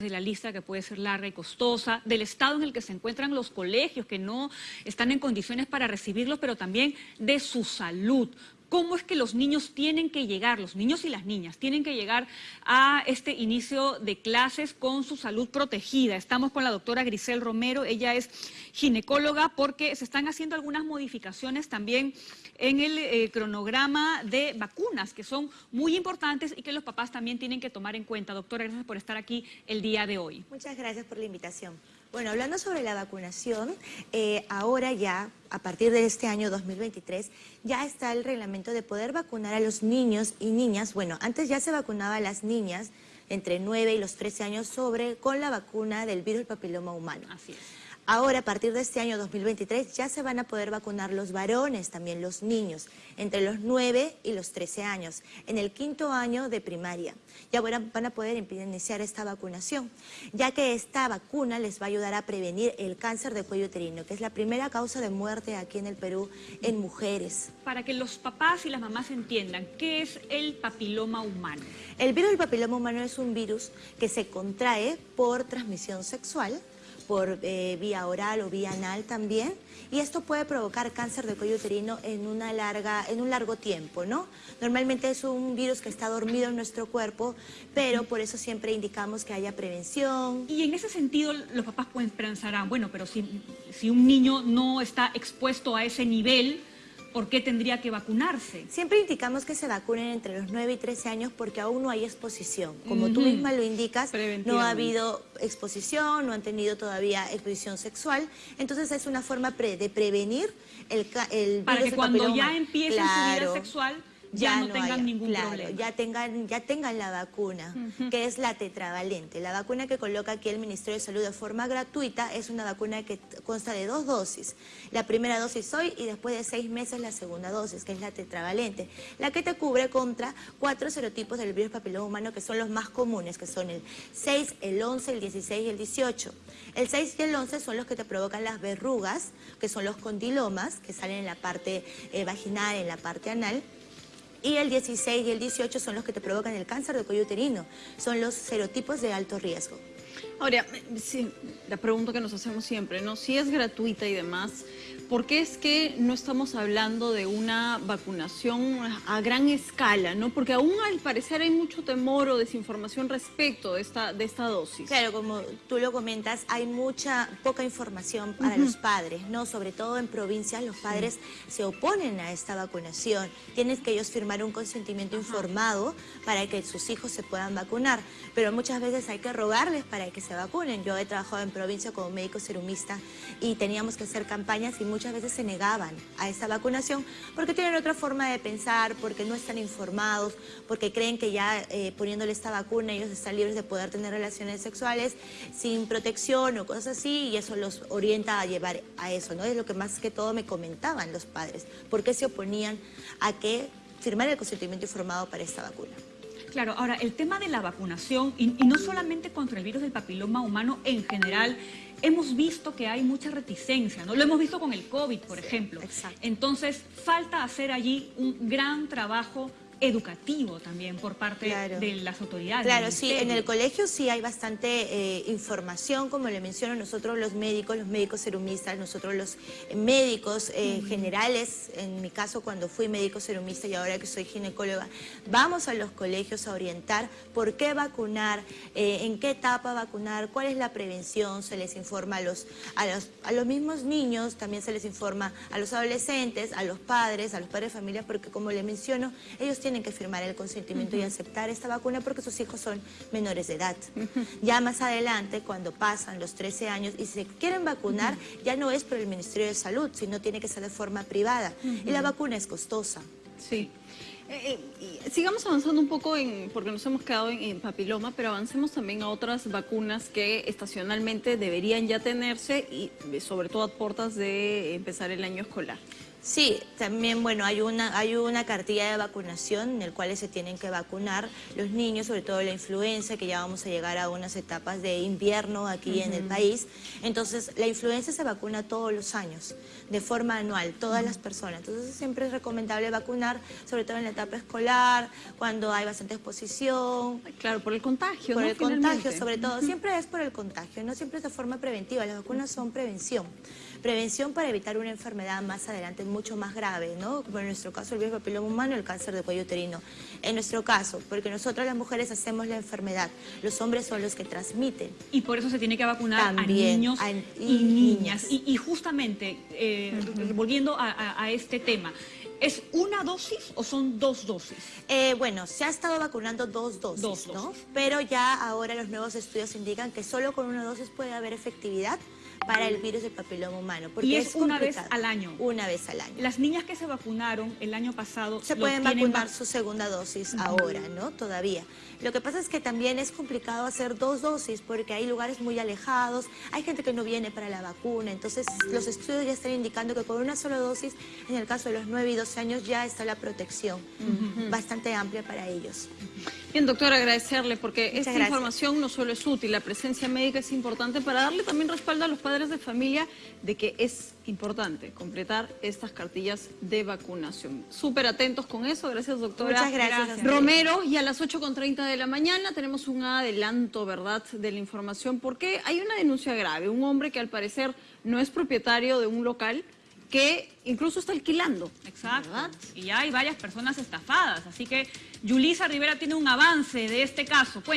de la lista que puede ser larga y costosa, del estado en el que se encuentran los colegios que no están en condiciones para recibirlos, pero también de su salud cómo es que los niños tienen que llegar, los niños y las niñas tienen que llegar a este inicio de clases con su salud protegida. Estamos con la doctora Grisel Romero, ella es ginecóloga porque se están haciendo algunas modificaciones también en el eh, cronograma de vacunas que son muy importantes y que los papás también tienen que tomar en cuenta. Doctora, gracias por estar aquí el día de hoy. Muchas gracias por la invitación. Bueno, hablando sobre la vacunación, eh, ahora ya, a partir de este año 2023, ya está el reglamento de poder vacunar a los niños y niñas. Bueno, antes ya se vacunaba a las niñas entre 9 y los 13 años sobre con la vacuna del virus papiloma humano. Así es. Ahora, a partir de este año 2023, ya se van a poder vacunar los varones, también los niños, entre los 9 y los 13 años, en el quinto año de primaria. Ya van a poder iniciar esta vacunación, ya que esta vacuna les va a ayudar a prevenir el cáncer de cuello uterino, que es la primera causa de muerte aquí en el Perú en mujeres. Para que los papás y las mamás entiendan, ¿qué es el papiloma humano? El virus del papiloma humano es un virus que se contrae por transmisión sexual, por eh, vía oral o vía anal también, y esto puede provocar cáncer de cuello uterino en, una larga, en un largo tiempo, ¿no? Normalmente es un virus que está dormido en nuestro cuerpo, pero por eso siempre indicamos que haya prevención. Y en ese sentido los papás pueden pensar, ah, bueno, pero si, si un niño no está expuesto a ese nivel, ¿por qué tendría que vacunarse? Siempre indicamos que se vacunen entre los 9 y 13 años porque aún no hay exposición. Como tú misma lo indicas, no ha habido exposición, no han tenido todavía exposición sexual. Entonces es una forma de prevenir el, el Para que cuando ya empiecen su vida sexual ya, no, tengan ningún problema. Ya tengan, ya tengan la vacuna, que es la tetravalente. La vacuna que coloca aquí el Ministerio de Salud de forma gratuita es una vacuna que consta de dos dosis. La primera dosis hoy y después de seis meses la segunda dosis, que es la tetravalente. La que te cubre contra cuatro serotipos del virus papiloma humano que son los más comunes, que son el 6, el 11, el 16 y el 18. El 6 y el 11 son los que te provocan las verrugas, que son los condilomas, que salen en la parte eh, vaginal, en la parte anal y el 16 y el 18 son los que te provocan el cáncer de cuello uterino. Son los serotipos de alto riesgo. Ahora, sí, la pregunta que nos hacemos siempre, ¿no? Si es gratuita y demás, ¿por qué es que no estamos hablando de una vacunación a gran escala, no? Porque aún al parecer hay mucho temor o desinformación respecto de esta, de esta dosis. Claro, como tú lo comentas, hay mucha, poca información para los padres, ¿no? Sobre todo en provincias los padres se oponen a esta vacunación. Tienen que ellos firmar un consentimiento informado para que sus hijos se puedan vacunar, pero muchas veces hay que rogarles para que se vacunen. Yo he trabajado en provincia como médico serumista y teníamos que hacer campañas y muchas veces se negaban a esta vacunación porque tienen otra forma de pensar, porque no están informados, porque creen que ya eh, poniéndole esta vacuna ellos están libres de poder tener relaciones sexuales sin protección o cosas así y eso los orienta a llevar a eso, ¿no? Es lo que más que todo me comentaban los padres, por qué se oponían a que firmar el consentimiento informado para esta vacuna. Claro, ahora el tema de la vacunación, y, no solamente contra el virus del papiloma humano en general, hemos visto que hay mucha reticencia, ¿no? Lo hemos visto con el COVID, por ejemplo. Exacto. Entonces, falta hacer allí un gran trabajo educativo también por parte de las autoridades. Claro, sí, en el colegio sí hay bastante eh, información, como le menciono, nosotros los médicos, los médicos serumistas, nosotros los médicos eh, generales, en mi caso cuando fui médico serumista y ahora que soy ginecóloga, vamos a los colegios a orientar por qué vacunar, eh, en qué etapa vacunar, cuál es la prevención, se les informa a los, a, los, a los mismos niños, también se les informa a los adolescentes, a los padres, a los padres de familia, porque como le menciono, ellos tienen tienen que firmar el consentimiento y aceptar esta vacuna porque sus hijos son menores de edad. Ya más adelante, cuando pasan los 13 años y se quieren vacunar, ya no es por el Ministerio de Salud, sino tiene que ser de forma privada. Y la vacuna es costosa. Sí. Eh, eh, sigamos avanzando un poco, en, porque nos hemos quedado en, papiloma, pero avancemos también a otras vacunas que estacionalmente deberían ya tenerse y sobre todo a puertas de empezar el año escolar. Sí, también, bueno, hay una, hay una cartilla de vacunación en el cual se tienen que vacunar los niños, sobre todo la influenza, que ya vamos a llegar a unas etapas de invierno aquí en el país. Entonces, la influenza se vacuna todos los años, de forma anual, todas las personas. Entonces, siempre es recomendable vacunar, sobre todo en la etapa escolar, cuando hay bastante exposición, Claro, por el contagio, por ¿no? el contagio, sobre todo. Siempre es por el contagio, no siempre es de forma preventiva. Las vacunas son prevención. Prevención para evitar una enfermedad más adelante mucho más grave, ¿no? Como en nuestro caso el virus papiloma humano, el cáncer de cuello uterino. En nuestro caso, porque nosotros las mujeres hacemos la enfermedad, los hombres son los que transmiten. Y por eso se tiene que vacunar También, a niños a- y, y niñas. Y, y justamente, eh, volviendo a, a- a este tema, ¿es una dosis o son dos dosis? Eh, bueno, se ha estado vacunando dos dosis, Dos ¿no? dosis. Pero ya ahora los nuevos estudios indican que solo con una dosis puede haber efectividad para el virus del papiloma humano. Porque Y es una vez al año. Una vez al año. Las niñas que se vacunaron el año pasado Se pueden vacunar vac- su segunda dosis ahora, ¿no? Todavía. Lo que pasa es que también es complicado hacer dos dosis porque hay lugares muy alejados, hay gente que no viene para la vacuna, entonces los estudios ya están indicando que con una sola dosis, en el caso de los 9 y 12 años, ya está la protección bastante amplia para ellos. Bien, doctora, agradecerle porque Muchas esta gracias. información no solo es útil, la presencia médica es importante para darle también respaldo a los padres de familia de que es importante completar estas cartillas de vacunación. Súper atentos con eso, gracias doctora. Muchas gracias. Gracias. Romero, y a las 8.30 de la mañana tenemos un adelanto, ¿verdad?, de la información, porque hay una denuncia grave, un hombre que al parecer no es propietario de un local que incluso está alquilando. Exacto. ¿verdad? Y ya hay varias personas estafadas. Así que Yulisa Rivera tiene un avance de este caso. Cuéntanos.